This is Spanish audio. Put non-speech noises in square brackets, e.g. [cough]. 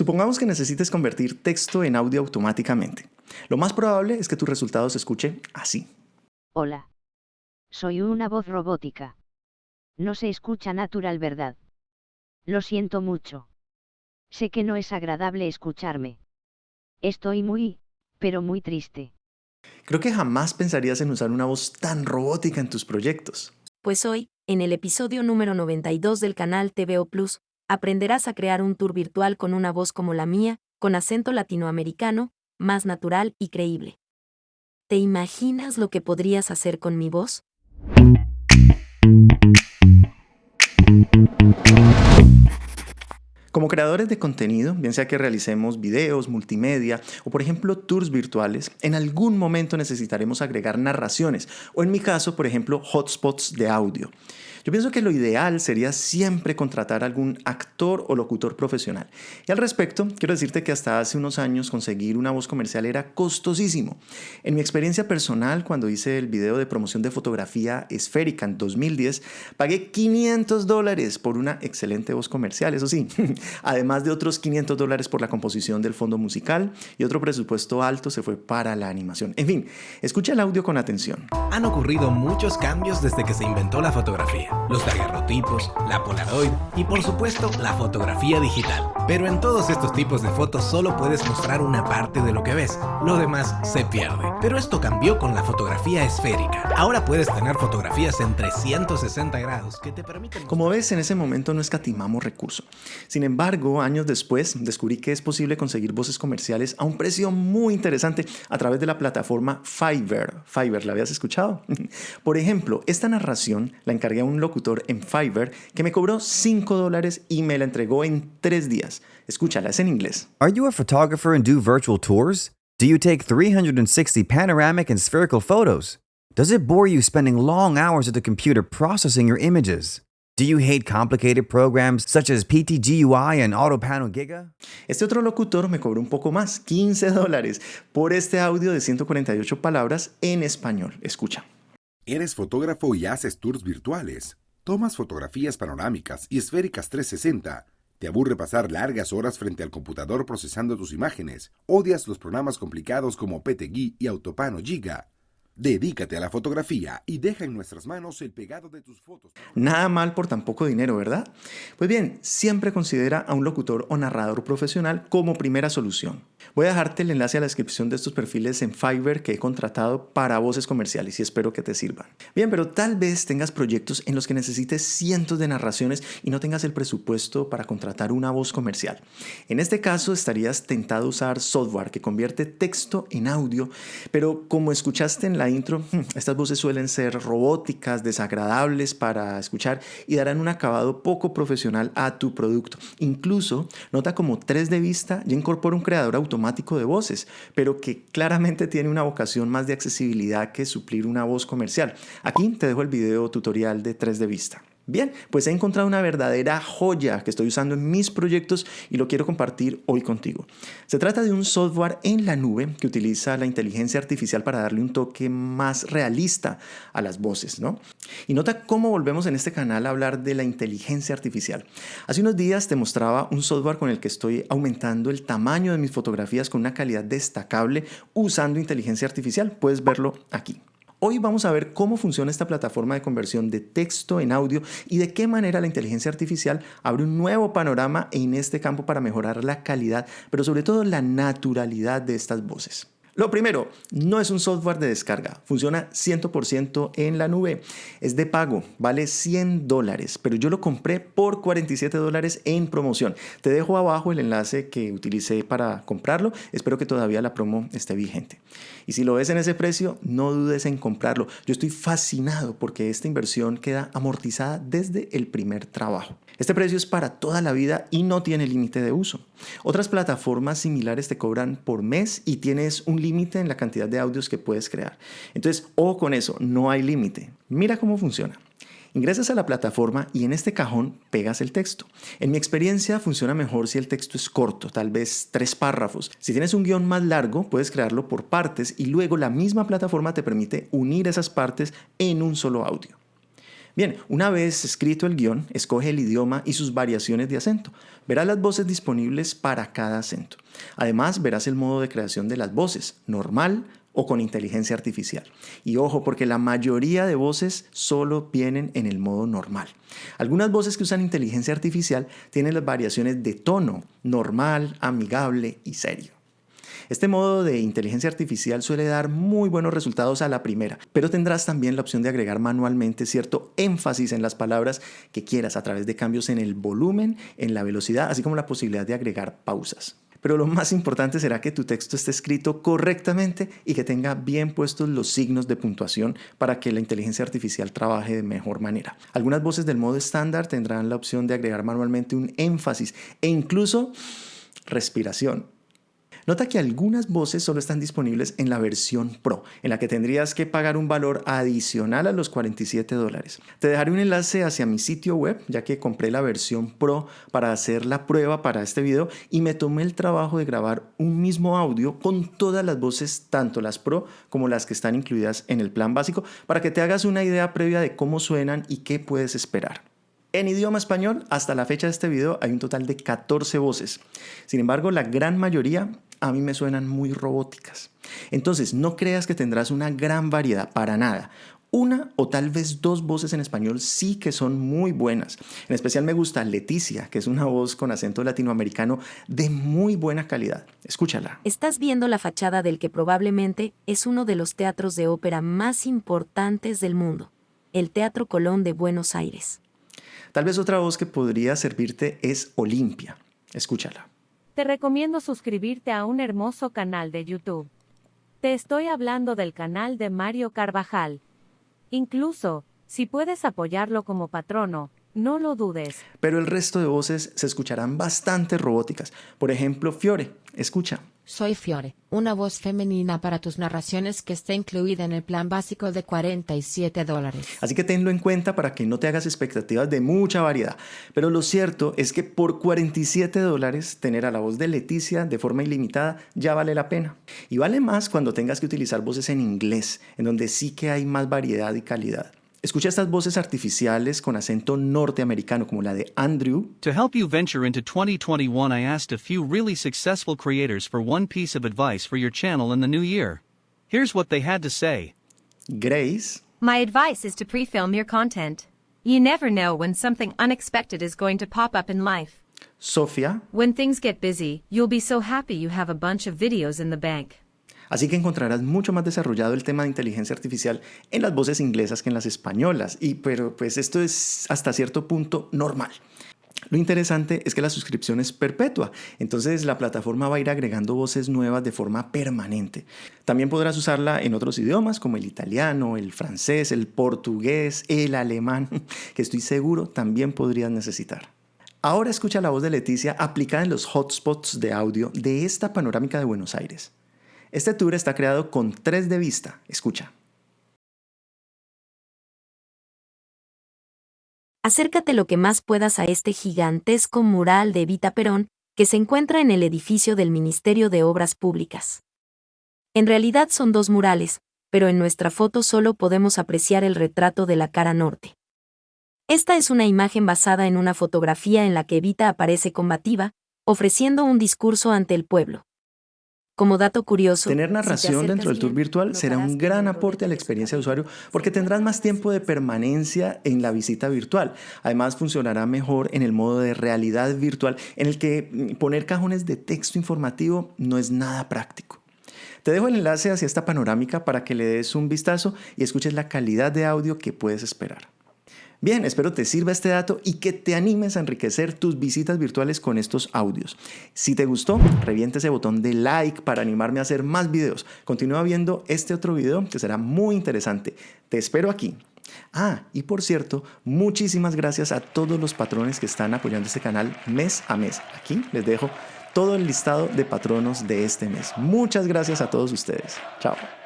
Supongamos que necesites convertir texto en audio automáticamente. Lo más probable es que tu resultado se escuche así. Hola. Soy una voz robótica. No se escucha natural, ¿verdad? Lo siento mucho. Sé que no es agradable escucharme. Estoy muy, pero muy triste. Creo que jamás pensarías en usar una voz tan robótica en tus proyectos. Pues hoy, en el episodio número 92 del canal TVO Plus, aprenderás a crear un tour virtual con una voz como la mía, con acento latinoamericano, más natural y creíble. ¿Te imaginas lo que podrías hacer con mi voz? Como creadores de contenido, bien sea que realicemos videos, multimedia o por ejemplo tours virtuales, en algún momento necesitaremos agregar narraciones o en mi caso, por ejemplo, hotspots de audio. Yo pienso que lo ideal sería siempre contratar algún actor o locutor profesional. Y al respecto, quiero decirte que hasta hace unos años conseguir una voz comercial era costosísimo. En mi experiencia personal, cuando hice el video de promoción de fotografía esférica en 2010, pagué 500 dólares por una excelente voz comercial, eso sí, además de otros 500 dólares por la composición del fondo musical y otro presupuesto alto se fue para la animación. En fin, escucha el audio con atención. Han ocurrido muchos cambios desde que se inventó la fotografía los daguerrotipos, la Polaroid y por supuesto la fotografía digital. Pero en todos estos tipos de fotos solo puedes mostrar una parte de lo que ves, lo demás se pierde. Pero esto cambió con la fotografía esférica. Ahora puedes tener fotografías en 360 grados que te permiten... Como ves, en ese momento no escatimamos recursos. Sin embargo, años después descubrí que es posible conseguir voces comerciales a un precio muy interesante a través de la plataforma Fiverr. Fiverr, ¿la habías escuchado? [laughs] Por ejemplo, esta narración la encargué a un locutor en Fiverr que me cobró 5 dólares y me la entregó en 3 días. Escúchala, es en inglés. Are you a photographer and do virtual tours? Do you take 360 panoramic and spherical photos? Does it bore you spending long hours at the computer processing your images? Do you hate complicated programs such as PTGUI and AutoPano Giga? Este otro locutor me cobró un poco más, 15 dólares, por este audio de 148 palabras en español. Escucha. Eres fotógrafo y haces tours virtuales. Tomas fotografías panorámicas y esféricas 360. Te aburre pasar largas horas frente al computador procesando tus imágenes. Odias los programas complicados como PTGui y Autopano Giga. Dedícate a la fotografía y deja en nuestras manos el pegado de tus fotos. Nada mal por tan poco dinero, ¿verdad? Pues bien, siempre considera a un locutor o narrador profesional como primera solución. Voy a dejarte el enlace a la descripción de estos perfiles en Fiverr que he contratado para voces comerciales y espero que te sirvan. Bien, pero tal vez tengas proyectos en los que necesites cientos de narraciones y no tengas el presupuesto para contratar una voz comercial. En este caso estarías tentado a usar software que convierte texto en audio, pero como escuchaste en la intro, hmm, estas voces suelen ser robóticas, desagradables para escuchar y darán un acabado poco profesional a tu producto. Incluso, nota como 3 de vista ya incorpora un creador automático de voces, pero que claramente tiene una vocación más de accesibilidad que suplir una voz comercial. Aquí te dejo el video tutorial de 3 de vista. Bien, pues he encontrado una verdadera joya que estoy usando en mis proyectos y lo quiero compartir hoy contigo. Se trata de un software en la nube que utiliza la inteligencia artificial para darle un toque más realista a las voces, ¿no? Y nota cómo volvemos en este canal a hablar de la inteligencia artificial. Hace unos días te mostraba un software con el que estoy aumentando el tamaño de mis fotografías con una calidad destacable usando inteligencia artificial. Puedes verlo aquí. Hoy vamos a ver cómo funciona esta plataforma de conversión de texto en audio y de qué manera la inteligencia artificial abre un nuevo panorama en este campo para mejorar la calidad, pero sobre todo la naturalidad de estas voces. Lo primero, no es un software de descarga, funciona 100% en la nube, es de pago, vale 100 dólares, pero yo lo compré por 47 dólares en promoción. Te dejo abajo el enlace que utilicé para comprarlo, espero que todavía la promo esté vigente. Y si lo ves en ese precio, no dudes en comprarlo. Yo estoy fascinado porque esta inversión queda amortizada desde el primer trabajo. Este precio es para toda la vida y no tiene límite de uso. Otras plataformas similares te cobran por mes y tienes un límite en la cantidad de audios que puedes crear. Entonces, ojo con eso, no hay límite. Mira cómo funciona. Ingresas a la plataforma y en este cajón pegas el texto. En mi experiencia funciona mejor si el texto es corto, tal vez tres párrafos. Si tienes un guion más largo, puedes crearlo por partes y luego la misma plataforma te permite unir esas partes en un solo audio. Bien, una vez escrito el guion, escoge el idioma y sus variaciones de acento. Verás las voces disponibles para cada acento. Además, verás el modo de creación de las voces, normal o con inteligencia artificial. Y ojo, porque la mayoría de voces solo vienen en el modo normal. Algunas voces que usan inteligencia artificial tienen las variaciones de tono, normal, amigable y serio. Este modo de inteligencia artificial suele dar muy buenos resultados a la primera, pero tendrás también la opción de agregar manualmente cierto énfasis en las palabras que quieras a través de cambios en el volumen, en la velocidad, así como la posibilidad de agregar pausas. Pero lo más importante será que tu texto esté escrito correctamente y que tenga bien puestos los signos de puntuación para que la inteligencia artificial trabaje de mejor manera. Algunas voces del modo estándar tendrán la opción de agregar manualmente un énfasis e incluso respiración. Nota que algunas voces solo están disponibles en la versión Pro, en la que tendrías que pagar un valor adicional a los 47 dólares. Te dejaré un enlace hacia mi sitio web, ya que compré la versión Pro para hacer la prueba para este video y me tomé el trabajo de grabar un mismo audio con todas las voces, tanto las Pro como las que están incluidas en el plan básico, para que te hagas una idea previa de cómo suenan y qué puedes esperar. En idioma español, hasta la fecha de este video hay un total de 14 voces. Sin embargo, la gran mayoría a mí me suenan muy robóticas. Entonces, no creas que tendrás una gran variedad, para nada. Una o tal vez dos voces en español sí que son muy buenas. En especial me gusta Leticia, que es una voz con acento latinoamericano de muy buena calidad. Escúchala. Estás viendo la fachada del que probablemente es uno de los teatros de ópera más importantes del mundo, el Teatro Colón de Buenos Aires. Tal vez otra voz que podría servirte es Olimpia. Escúchala. Te recomiendo suscribirte a un hermoso canal de YouTube. Te estoy hablando del canal de Mario Carvajal. Incluso, si puedes apoyarlo como patrono, no lo dudes. Pero el resto de voces se escucharán bastante robóticas. Por ejemplo, Fiore, escucha. Soy Fiore, una voz femenina para tus narraciones que está incluida en el plan básico de 47 dólares. Así que tenlo en cuenta para que no te hagas expectativas de mucha variedad. Pero lo cierto es que por 47 dólares tener a la voz de Leticia de forma ilimitada ya vale la pena. Y vale más cuando tengas que utilizar voces en inglés, en donde sí que hay más variedad y calidad. Escucha estas voces artificiales con acento norteamericano como la de Andrew. To help you venture into 2021, I asked a few really successful creators for one piece of advice for your channel in the new year. Here's what they had to say. Grace. My advice is to pre-film your content. You never know when something unexpected is going to pop up in life. Sofia. When things get busy, you'll be so happy you have a bunch of videos in the bank. Así que encontrarás mucho más desarrollado el tema de inteligencia artificial en las voces inglesas que en las españolas. Y pero pues esto es hasta cierto punto normal. Lo interesante es que la suscripción es perpetua, entonces la plataforma va a ir agregando voces nuevas de forma permanente. También podrás usarla en otros idiomas como el italiano, el francés, el portugués, el alemán, [laughs] que estoy seguro también podrías necesitar. Ahora escucha la voz de Leticia aplicada en los hotspots de audio de esta panorámica de Buenos Aires. Este tour está creado con 3 de vista. Escucha. Acércate lo que más puedas a este gigantesco mural de Evita Perón, que se encuentra en el edificio del Ministerio de Obras Públicas. En realidad son dos murales, pero en nuestra foto solo podemos apreciar el retrato de la cara norte. Esta es una imagen basada en una fotografía en la que Evita aparece combativa, ofreciendo un discurso ante el pueblo. Como dato curioso, tener narración dentro del tour virtual será un gran aporte a la experiencia de usuario porque tendrás más tiempo de permanencia en la visita virtual. Además, funcionará mejor en el modo de realidad virtual en el que mm, poner cajones de texto informativo no es nada práctico. Te dejo el enlace hacia esta panorámica para que le des un vistazo y escuches la calidad de audio que puedes esperar. Bien, espero te sirva este dato y que te animes a enriquecer tus visitas virtuales con estos audios. Si te gustó, revienta ese botón de like para animarme a hacer más videos. Continúa viendo este otro video que será muy interesante. Te espero aquí. Ah, y por cierto, muchísimas gracias a todos los patrones que están apoyando este canal mes a mes. Aquí les dejo todo el listado de patronos de este mes. Muchas gracias a todos ustedes. Chao.